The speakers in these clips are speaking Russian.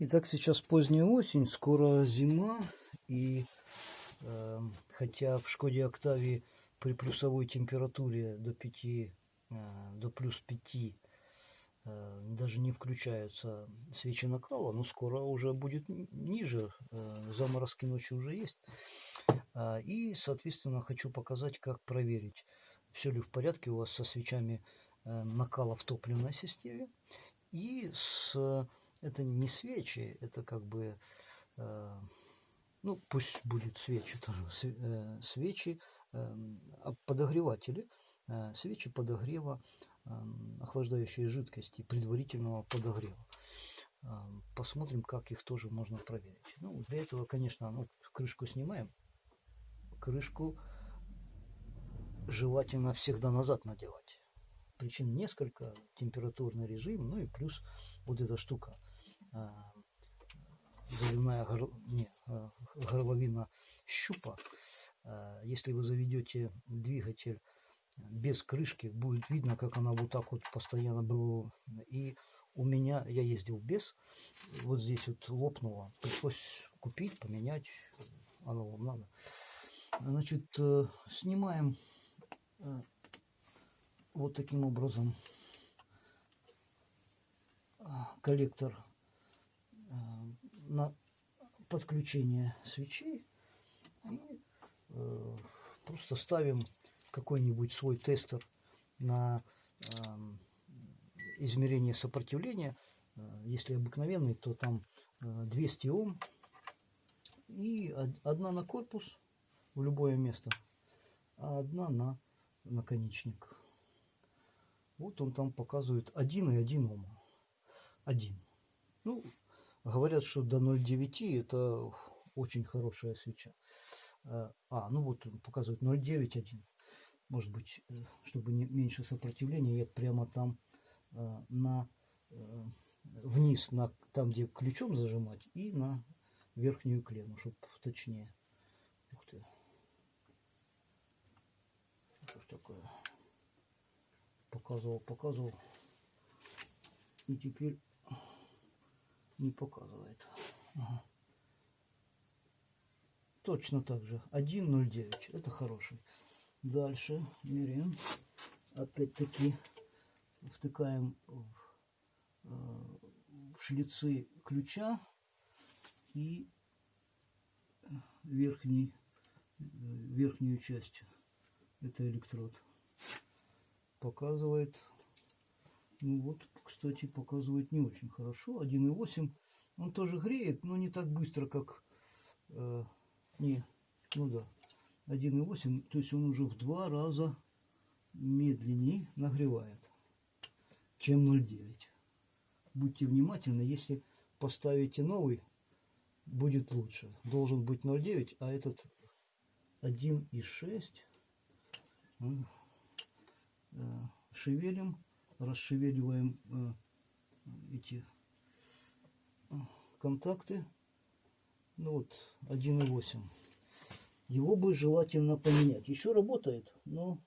Итак, сейчас поздняя осень, скоро зима, и э, хотя в Шкоде Октавии при плюсовой температуре до 5, э, до плюс 5 э, даже не включаются свечи накала, но скоро уже будет ниже, э, заморозки ночью уже есть. Э, и, соответственно, хочу показать, как проверить, все ли в порядке у вас со свечами э, накала в топливной системе и с это не свечи, это как бы, э, ну пусть будет свечи тоже, э, свечи, э, подогреватели, э, свечи подогрева э, охлаждающей жидкости, предварительного подогрева. Э, посмотрим, как их тоже можно проверить. Ну, для этого, конечно, ну, крышку снимаем. Крышку желательно всегда назад надевать. Причин несколько, температурный режим, ну и плюс вот эта штука – заливная горл... не, э, горловина щупа. Э, если вы заведете двигатель без крышки, будет видно, как она вот так вот постоянно была. И у меня, я ездил без, вот здесь вот лопнуло. Пришлось купить, поменять, оно вам надо. Значит, снимаем вот таким образом коллектор на подключение свечей и э, просто ставим какой-нибудь свой тестер на э, измерение сопротивления. Э, если обыкновенный, то там 200 Ом и одна на корпус в любое место, а одна на наконечник. Вот он там показывает 1 и 1 Ом. 1. Ну, Говорят, что до 0,9 это очень хорошая свеча. А, а ну вот показывает 0,9,1. Может быть, э, чтобы не, меньше сопротивления, я прямо там э, на э, вниз, на, там, где ключом зажимать, и на верхнюю клемму, чтобы точнее. Ух ты. Что ж такое? Показывал, показывал. И теперь не показывает. Ага. Точно так же. 1.09. Это хороший. Дальше меряем. Опять-таки втыкаем в, э, в шлицы ключа и верхний, верхнюю часть. Это электрод. Показывает ну вот, кстати, показывает не очень хорошо. 1.8. Он тоже греет, но не так быстро, как... Э, не, ну да. 1.8, то есть он уже в два раза медленнее нагревает, чем 0.9. Будьте внимательны, если поставите новый, будет лучше. Должен быть 0.9, а этот 1.6. Э, шевелим расшевеливаем э, эти э, контакты. Ну вот 1.8. Его бы желательно поменять. Еще работает, но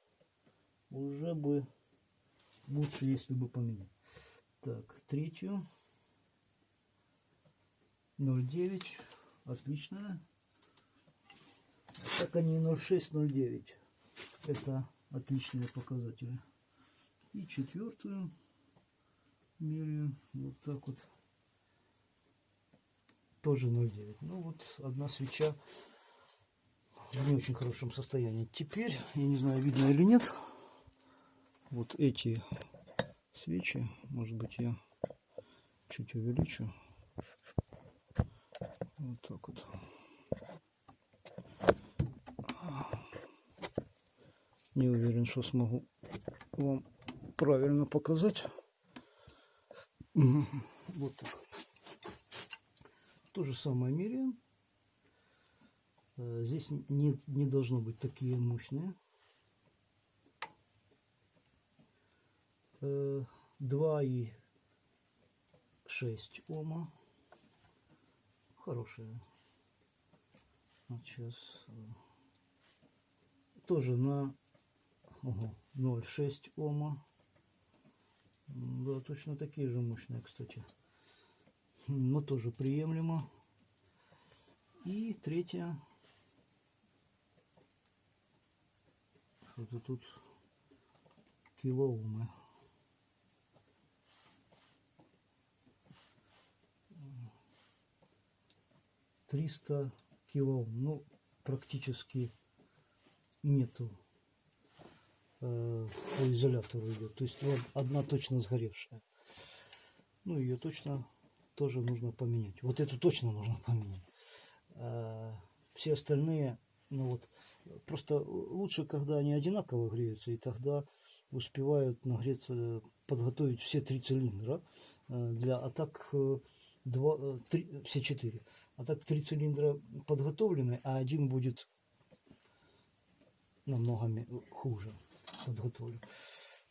уже бы лучше, если бы поменять. Так, третью. 0.9. Отличная. Так они 0.6, 0.9. Это отличные показатели. И четвертую меряю вот так вот. Тоже 0,9. Ну вот одна свеча в не очень хорошем состоянии. Теперь, я не знаю, видно или нет, вот эти свечи, может быть я чуть увеличу. Вот так вот. Не уверен, что смогу вам правильно показать. Вот так. То же самое меряем. Э, здесь не, не должно быть такие мощные. 2 э, и 6 ома. Хорошие. Вот сейчас. Э, тоже на 0,6 ома. Да, точно такие же мощные, кстати. но тоже приемлемо. И третья. Что-то тут килоумы. Триста килоом. Ну, практически нету по изолятору идет. То есть вот одна точно сгоревшая. Ну, ее точно тоже нужно поменять. Вот эту точно нужно поменять. А все остальные, ну вот, просто лучше, когда они одинаково греются, и тогда успевают нагреться, подготовить все три цилиндра э, для атак э, два, э, три, все четыре. А так три цилиндра подготовлены, а один будет намного хуже подготовлен.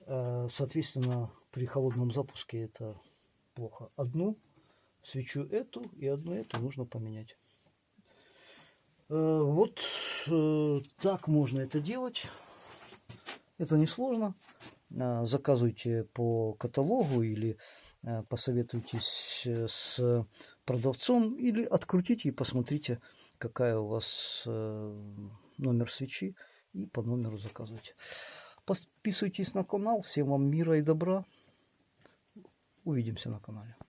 Соответственно, при холодном запуске это плохо. Одну свечу эту и одну эту нужно поменять. Вот так можно это делать. Это несложно. Заказывайте по каталогу или посоветуйтесь с продавцом или открутите и посмотрите, какая у вас номер свечи и по номеру заказывайте. Подписывайтесь на канал. Всем вам мира и добра. Увидимся на канале.